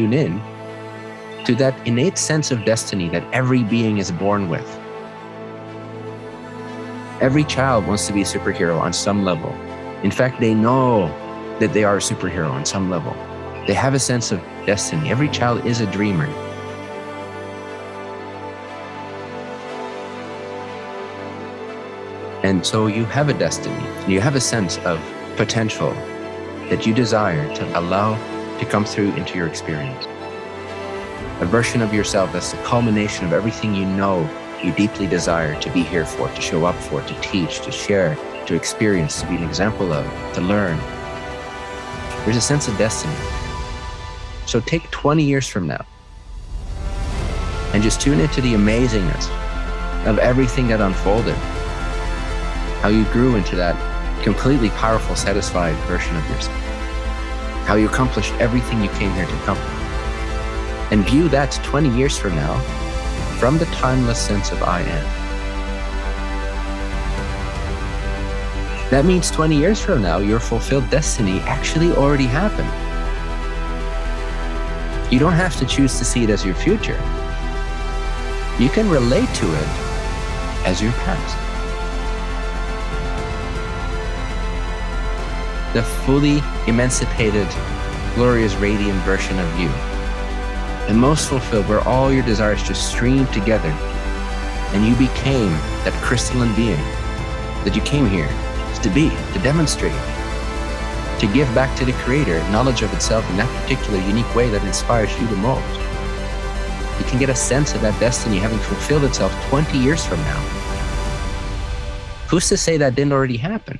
tune in to that innate sense of destiny that every being is born with. Every child wants to be a superhero on some level. In fact, they know that they are a superhero on some level. They have a sense of destiny. Every child is a dreamer. And so you have a destiny. You have a sense of potential that you desire to allow to come through into your experience. A version of yourself that's the culmination of everything you know you deeply desire to be here for, to show up for, to teach, to share, to experience, to be an example of, to learn. There's a sense of destiny. So take 20 years from now and just tune into the amazingness of everything that unfolded, how you grew into that completely powerful, satisfied version of yourself, how you accomplished everything you came here to accomplish. And view that 20 years from now from the timeless sense of I am. That means 20 years from now, your fulfilled destiny actually already happened. You don't have to choose to see it as your future. You can relate to it as your past. The fully emancipated, glorious, radiant version of you and most fulfilled, where all your desires just streamed together and you became that crystalline being that you came here to be, to demonstrate, to give back to the Creator knowledge of itself in that particular unique way that inspires you the most. You can get a sense of that destiny having fulfilled itself 20 years from now. Who's to say that didn't already happen?